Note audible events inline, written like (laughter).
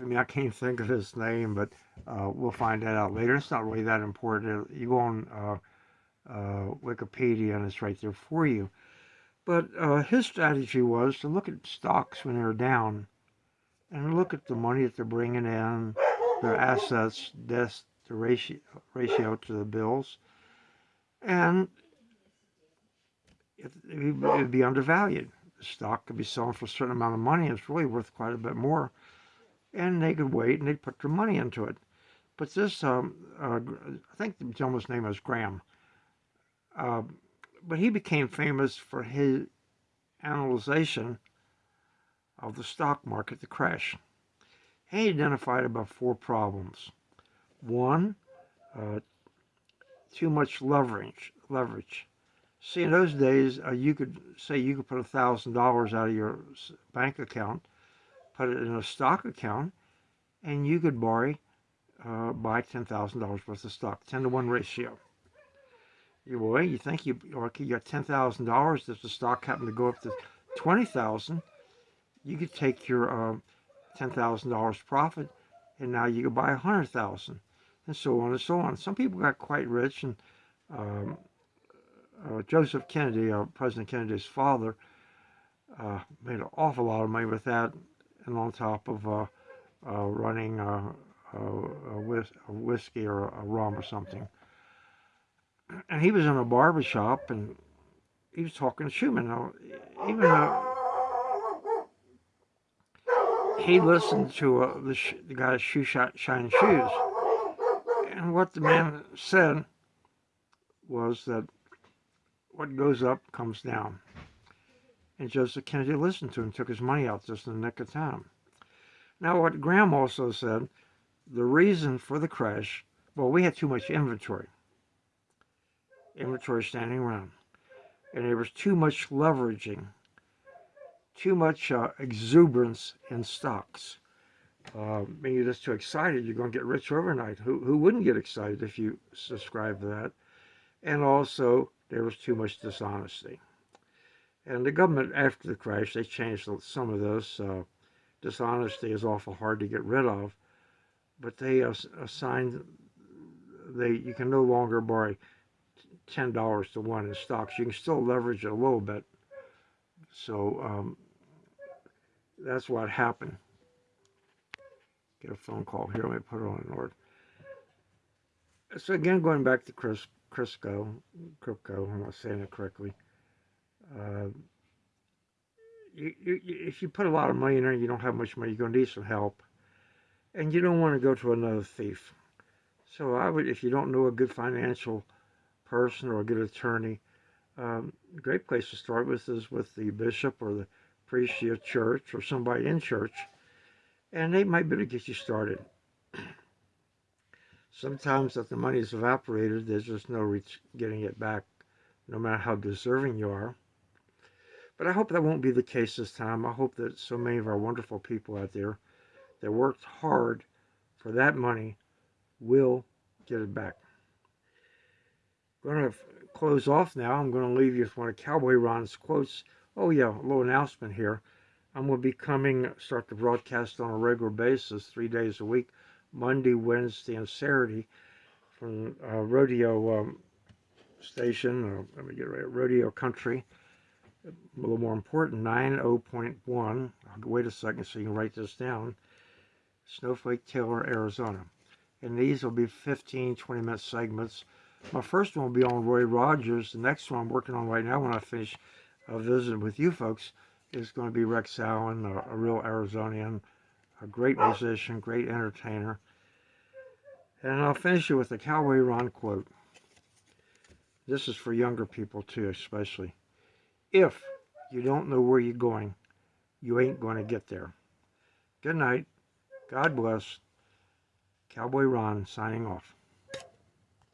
I mean, I can't think of his name, but uh, we'll find that out later. It's not really that important. You go on uh, uh, Wikipedia and it's right there for you. But uh, his strategy was to look at stocks when they're down and look at the money that they're bringing in, their assets, debt the ratio, ratio to the bills, and it would be undervalued. The stock could be selling for a certain amount of money, it's really worth quite a bit more. And they could wait and they'd put their money into it. But this, um, uh, I think the gentleman's name was Graham, uh, but he became famous for his analyzation of the stock market, the crash. He identified about four problems. One, uh, too much leverage. Leverage. See, in those days, uh, you could say you could put a thousand dollars out of your bank account, put it in a stock account, and you could borrow, uh, buy ten thousand dollars worth of stock, ten to one ratio. You you think you okay, you got ten thousand dollars. If the stock happened to go up to twenty thousand, you could take your ten thousand dollars profit, and now you could buy a hundred thousand, and so on and so on. Some people got quite rich, and um, uh, Joseph Kennedy, uh, President Kennedy's father, uh, made an awful lot of money with that, and on top of uh, uh, running a, a, whis a, whiskey or a rum or something. And he was in a barber shop, and he was talking to Schumann. Now, even though he listened to uh, the, the guy's shoe shine shoes. And what the man said was that what goes up comes down. And Joseph Kennedy listened to him, took his money out just in the nick of time. Now, what Graham also said, the reason for the crash, well, we had too much inventory. Inventory standing around. And there was too much leveraging too much uh, exuberance in stocks. Uh, maybe you're just too excited, you're going to get rich overnight. Who, who wouldn't get excited if you subscribe to that? And also, there was too much dishonesty. And the government, after the crash, they changed some of those. Uh, dishonesty is awful hard to get rid of. But they assigned, they you can no longer borrow $10 to one in stocks. You can still leverage it a little bit. So um, that's what happened. Get a phone call here. Let me put it on order. So again, going back to Chris, Crisco, Crypto, I'm not saying it correctly. Uh, you, you, if you put a lot of money in there, you don't have much money, you're going to need some help. And you don't want to go to another thief. So I would, if you don't know a good financial person or a good attorney, um, a great place to start with is with the bishop or the priest of your church or somebody in church, and they might be able to get you started. (clears throat) Sometimes if the money is evaporated, there's just no reach getting it back, no matter how deserving you are. But I hope that won't be the case this time. I hope that so many of our wonderful people out there that worked hard for that money will get it back. I'm going to close off now. I'm going to leave you with one of Cowboy Ron's quotes Oh yeah, a little announcement here. I'm going to be coming, start the broadcast on a regular basis, three days a week, Monday, Wednesday, and Saturday from uh, Rodeo um, Station, uh, let me get right, Rodeo Country. A little more important, 90.1. Wait a second so you can write this down. Snowflake, Taylor, Arizona. And these will be 15, 20 minute segments. My first one will be on Roy Rogers. The next one I'm working on right now when I finish a visit with you folks is going to be Rex Allen, a, a real Arizonian, a great musician, great entertainer. And I'll finish it with a Cowboy Ron quote. This is for younger people too, especially. If you don't know where you're going, you ain't going to get there. Good night. God bless. Cowboy Ron signing off.